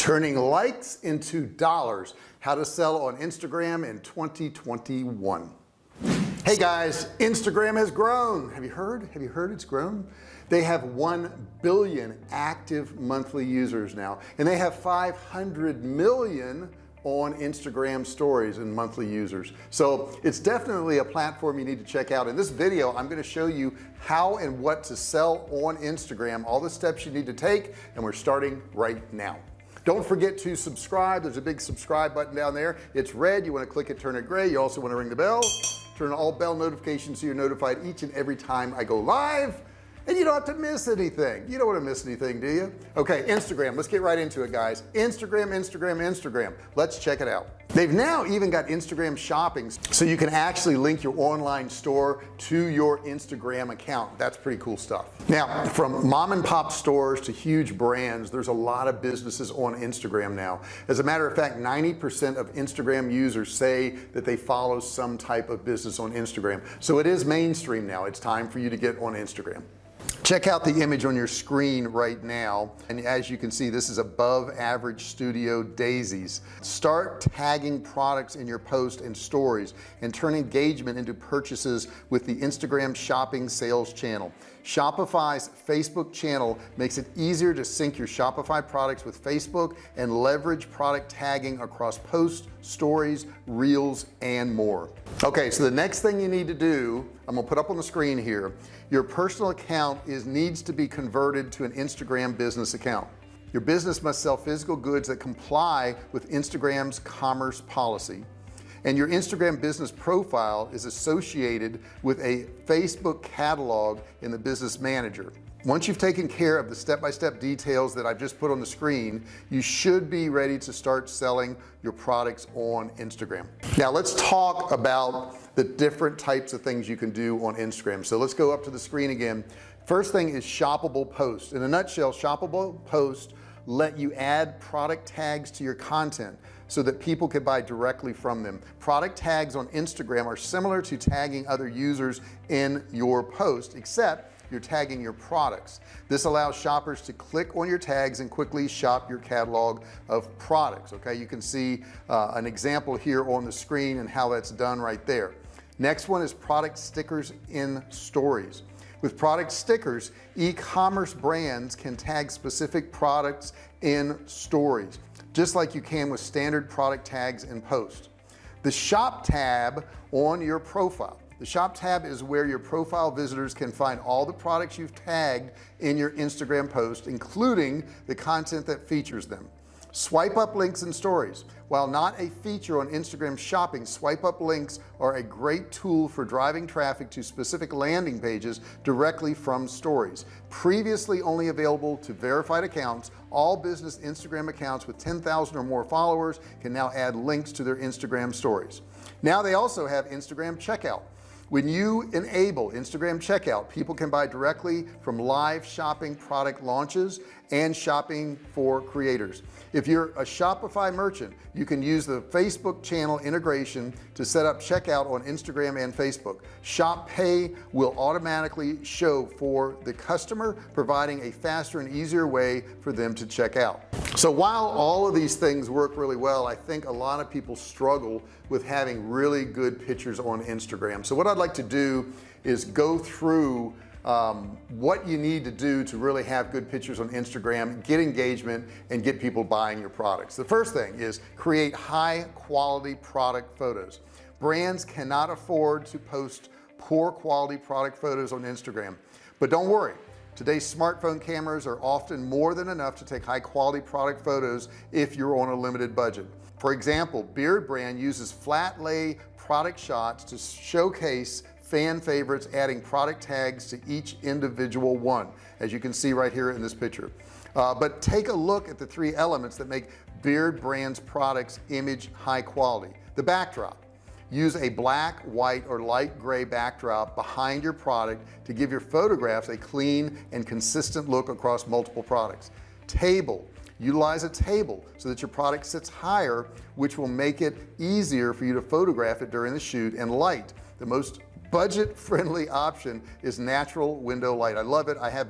turning likes into dollars. How to sell on Instagram in 2021 hey guys Instagram has grown. Have you heard? Have you heard it's grown? They have 1 billion active monthly users now and they have 500 million on Instagram stories and monthly users. So it's definitely a platform you need to check out. In this video I'm going to show you how and what to sell on Instagram all the steps you need to take and we're starting right now don't forget to subscribe. There's a big subscribe button down there. It's red. You want to click it turn it gray. You also want to ring the bell. Turn all bell notifications so you're notified each and every time I go live and you don't have to miss anything. You don't want to miss anything do you? Okay Instagram. Let's get right into it guys. Instagram Instagram Instagram. Let's check it out. They've now even got Instagram shopping so you can actually link your online store to your Instagram account. That's pretty cool stuff. Now from mom and pop stores to huge brands there's a lot of businesses on Instagram now. As a matter of fact 90% of Instagram users say that they follow some type of business on Instagram. So it is mainstream now. It's time for you to get on Instagram check out the image on your screen right now. And as you can see this is above average studio daisies. Start tagging products in your post and stories and turn engagement into purchases with the Instagram shopping sales channel Shopify's Facebook channel makes it easier to sync your Shopify products with Facebook and leverage product tagging across posts stories reels and more. Okay so the next thing you need to do I'm gonna put up on the screen here your personal account is needs to be converted to an Instagram business account. Your business must sell physical goods that comply with Instagram's commerce policy and your Instagram business profile is associated with a Facebook catalog in the business manager. Once you've taken care of the step-by-step -step details that I've just put on the screen you should be ready to start selling your products on Instagram. Now let's talk about the different types of things you can do on Instagram. So let's go up to the screen again. First thing is shoppable post in a nutshell shoppable post let you add product tags to your content so that people can buy directly from them. Product tags on Instagram are similar to tagging other users in your post except you're tagging your products. This allows shoppers to click on your tags and quickly shop your catalog of products okay? You can see uh, an example here on the screen and how that's done right there. Next one is product stickers in stories. With product stickers e-commerce brands can tag specific products in stories just like you can with standard product tags in post. The shop tab on your profile. The shop tab is where your profile visitors can find all the products you've tagged in your Instagram post including the content that features them swipe up links and stories. While not a feature on Instagram shopping swipe up links are a great tool for driving traffic to specific landing pages directly from stories. Previously only available to verified accounts all business Instagram accounts with 10,000 or more followers can now add links to their Instagram stories. Now they also have Instagram checkout when you enable Instagram checkout people can buy directly from live shopping product launches and shopping for creators. If you're a Shopify merchant you can use the Facebook channel integration to set up checkout on Instagram and Facebook. Shop pay will automatically show for the customer providing a faster and easier way for them to check out so while all of these things work really well I think a lot of people struggle with having really good pictures on Instagram. So what I'd like to do is go through um, what you need to do to really have good pictures on Instagram get engagement and get people buying your products. The first thing is create high quality product photos. Brands cannot afford to post poor quality product photos on Instagram. But don't worry today's smartphone cameras are often more than enough to take high quality product photos if you're on a limited budget. For example Beardbrand uses flat lay product shots to showcase fan favorites adding product tags to each individual one as you can see right here in this picture. Uh, but take a look at the three elements that make Beardbrand's products image high quality. The backdrop use a black white or light gray backdrop behind your product to give your photographs a clean and consistent look across multiple products. Table. Utilize a table so that your product sits higher which will make it easier for you to photograph it during the shoot and light. The most budget friendly option is natural window light. I love it. I have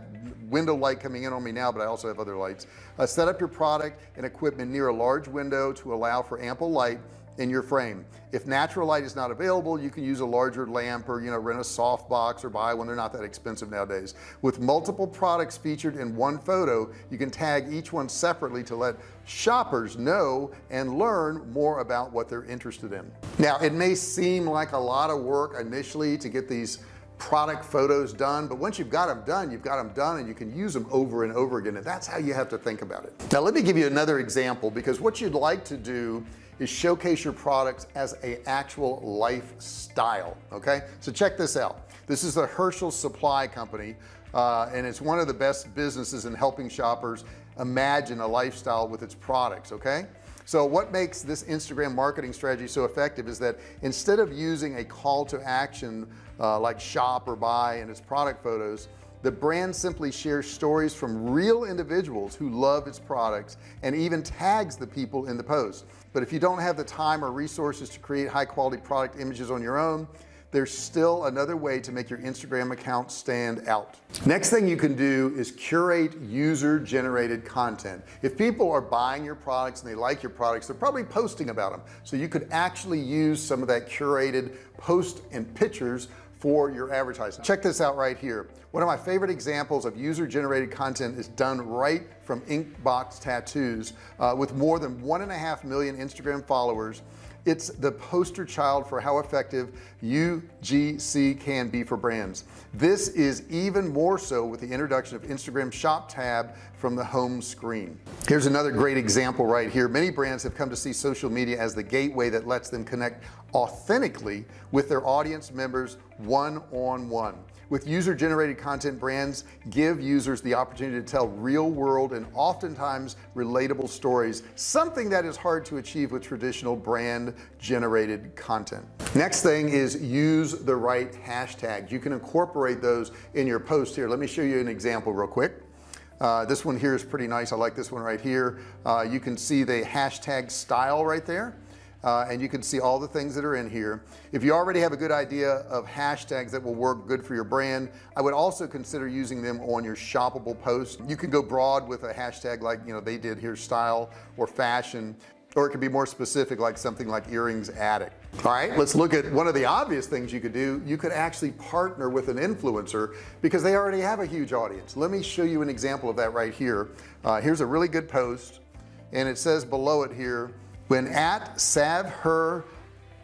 window light coming in on me now but I also have other lights. Uh, set up your product and equipment near a large window to allow for ample light in your frame. If natural light is not available you can use a larger lamp or you know rent a softbox or buy one. They're not that expensive nowadays. With multiple products featured in one photo you can tag each one separately to let shoppers know and learn more about what they're interested in. Now it may seem like a lot of work initially to get these product photos done but once you've got them done you've got them done and you can use them over and over again and that's how you have to think about it. Now let me give you another example because what you'd like to do is showcase your products as a actual lifestyle okay? So check this out. This is the Herschel supply company uh, and it's one of the best businesses in helping shoppers imagine a lifestyle with its products okay? So what makes this Instagram marketing strategy so effective is that instead of using a call to action uh, like shop or buy in its product photos the brand simply shares stories from real individuals who love its products and even tags the people in the post. But if you don't have the time or resources to create high quality product images on your own there's still another way to make your Instagram account stand out. Next thing you can do is curate user generated content. If people are buying your products and they like your products they're probably posting about them so you could actually use some of that curated post and pictures for your advertising. Check this out right here one of my favorite examples of user generated content is done right from inkbox tattoos uh, with more than one and a half million Instagram followers. It's the poster child for how effective UGC can be for brands. This is even more so with the introduction of Instagram shop tab from the home screen. Here's another great example right here. Many brands have come to see social media as the gateway that lets them connect authentically with their audience members one-on-one. -on -one. With user-generated content brands give users the opportunity to tell real-world and oftentimes relatable stories something that is hard to achieve with traditional brand generated content. Next thing is use the right hashtags. You can incorporate those in your post here. Let me show you an example real quick. Uh, this one here is pretty nice. I like this one right here. Uh, you can see the hashtag style right there uh, and you can see all the things that are in here. If you already have a good idea of hashtags that will work good for your brand I would also consider using them on your shoppable post. You can go broad with a hashtag like you know they did here style or fashion or it could be more specific like something like earrings attic all right let's look at one of the obvious things you could do. You could actually partner with an influencer because they already have a huge audience. Let me show you an example of that right here. Uh, here's a really good post and it says below it here when at Sav her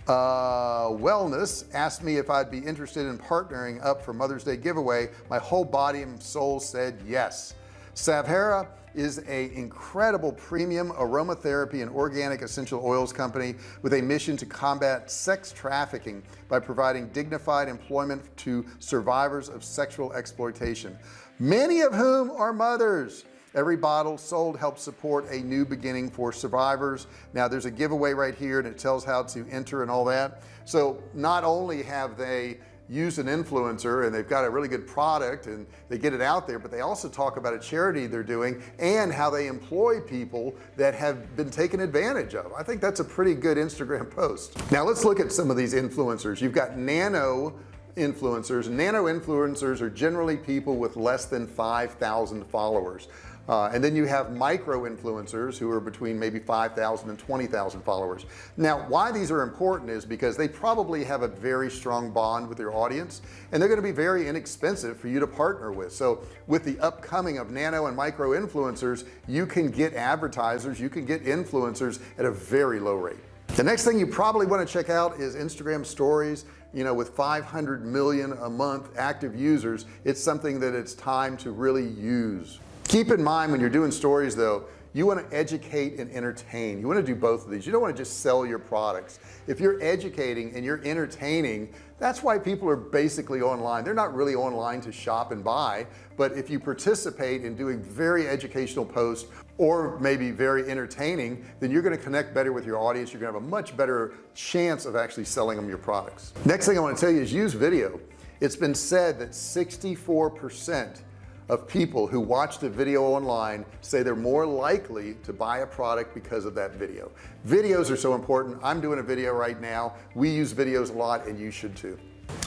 uh, wellness asked me if I'd be interested in partnering up for Mother's Day giveaway my whole body and soul said yes. Savhera is a incredible premium aromatherapy and organic essential oils company with a mission to combat sex trafficking by providing dignified employment to survivors of sexual exploitation many of whom are mothers every bottle sold helps support a new beginning for survivors. Now there's a giveaway right here and it tells how to enter and all that. So not only have they used an influencer and they've got a really good product and they get it out there but they also talk about a charity they're doing and how they employ people that have been taken advantage of. I think that's a pretty good Instagram post. Now let's look at some of these influencers. You've got nano influencers. Nano influencers are generally people with less than 5,000 followers uh, and then you have micro influencers who are between maybe 5,000 and 20,000 followers. Now why these are important is because they probably have a very strong bond with their audience and they're going to be very inexpensive for you to partner with. So with the upcoming of nano and micro influencers you can get advertisers you can get influencers at a very low rate. The next thing you probably want to check out is Instagram stories. You know with 500 million a month active users it's something that it's time to really use keep in mind when you're doing stories though you want to educate and entertain. You want to do both of these. You don't want to just sell your products. If you're educating and you're entertaining that's why people are basically online. They're not really online to shop and buy but if you participate in doing very educational posts or maybe very entertaining then you're going to connect better with your audience. You're going to have a much better chance of actually selling them your products. Next thing I want to tell you is use video. It's been said that 64 percent of people who watch the video online say they're more likely to buy a product because of that video. Videos are so important. I'm doing a video right now. We use videos a lot and you should too.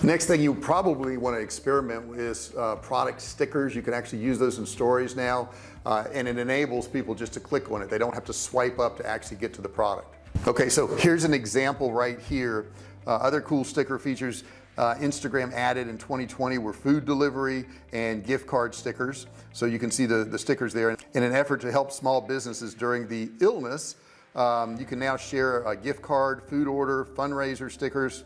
Next thing you probably want to experiment with uh, product stickers. You can actually use those in stories now uh, and it enables people just to click on it. They don't have to swipe up to actually get to the product. Okay so here's an example right here. Uh, other cool sticker features uh, Instagram added in 2020 were food delivery and gift card stickers. So you can see the the stickers there. In an effort to help small businesses during the illness um, you can now share a gift card food order fundraiser stickers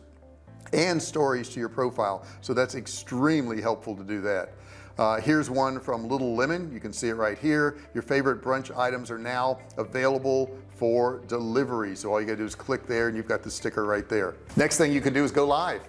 and stories to your profile. So that's extremely helpful to do that. Uh, here's one from little lemon. You can see it right here. Your favorite brunch items are now available for delivery. So all you gotta do is click there and you've got the sticker right there. Next thing you can do is go live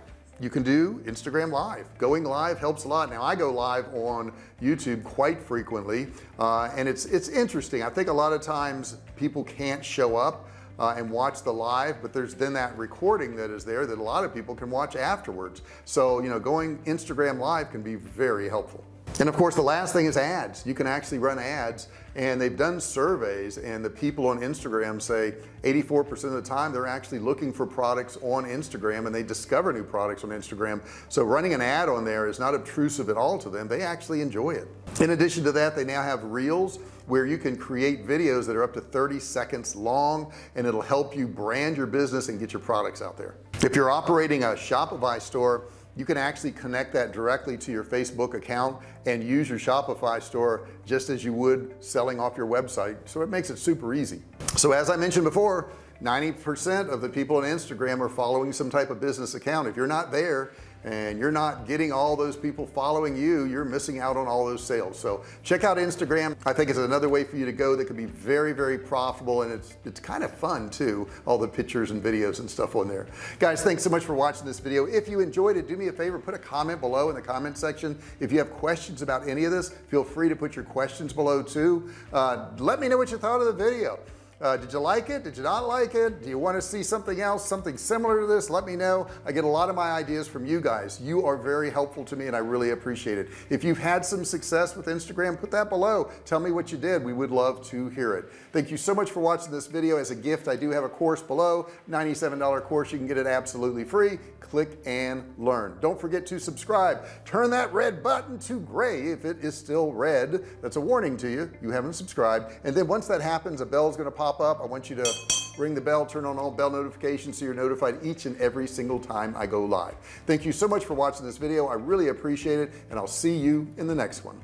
you can do Instagram live. Going live helps a lot. Now I go live on YouTube quite frequently uh, and it's it's interesting. I think a lot of times people can't show up uh, and watch the live but there's then that recording that is there that a lot of people can watch afterwards. So you know going Instagram live can be very helpful. And of course the last thing is ads. You can actually run ads and they've done surveys and the people on Instagram say 84% of the time they're actually looking for products on Instagram and they discover new products on Instagram. So running an ad on there is not obtrusive at all to them. They actually enjoy it. In addition to that they now have reels where you can create videos that are up to 30 seconds long and it'll help you brand your business and get your products out there. If you're operating a Shopify store you can actually connect that directly to your Facebook account and use your Shopify store just as you would selling off your website. So it makes it super easy. So as I mentioned before 90% of the people on Instagram are following some type of business account. If you're not there and you're not getting all those people following you you're missing out on all those sales. So check out Instagram. I think it's another way for you to go that can be very very profitable and it's it's kind of fun too all the pictures and videos and stuff on there. Guys thanks so much for watching this video. If you enjoyed it do me a favor put a comment below in the comment section. If you have questions about any of this feel free to put your questions below too. Uh, let me know what you thought of the video uh, did you like it? Did you not like it? Do you want to see something else something similar to this? Let me know. I get a lot of my ideas from you guys. You are very helpful to me and I really appreciate it. If you've had some success with Instagram put that below. Tell me what you did. We would love to hear it. Thank you so much for watching this video. As a gift I do have a course below $97 course. You can get it absolutely free. Click and learn. Don't forget to subscribe. Turn that red button to gray if it is still red. That's a warning to you. You haven't subscribed. And then once that happens a bell is going to pop pop up I want you to ring the bell turn on all bell notifications so you're notified each and every single time I go live thank you so much for watching this video I really appreciate it and I'll see you in the next one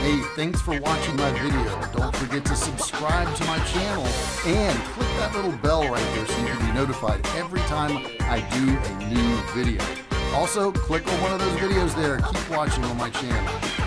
Hey, thanks for watching my video. Don't forget to subscribe to my channel and click that little bell right there so you can be notified every time I do a new video. Also, click on one of those videos there. Keep watching on my channel.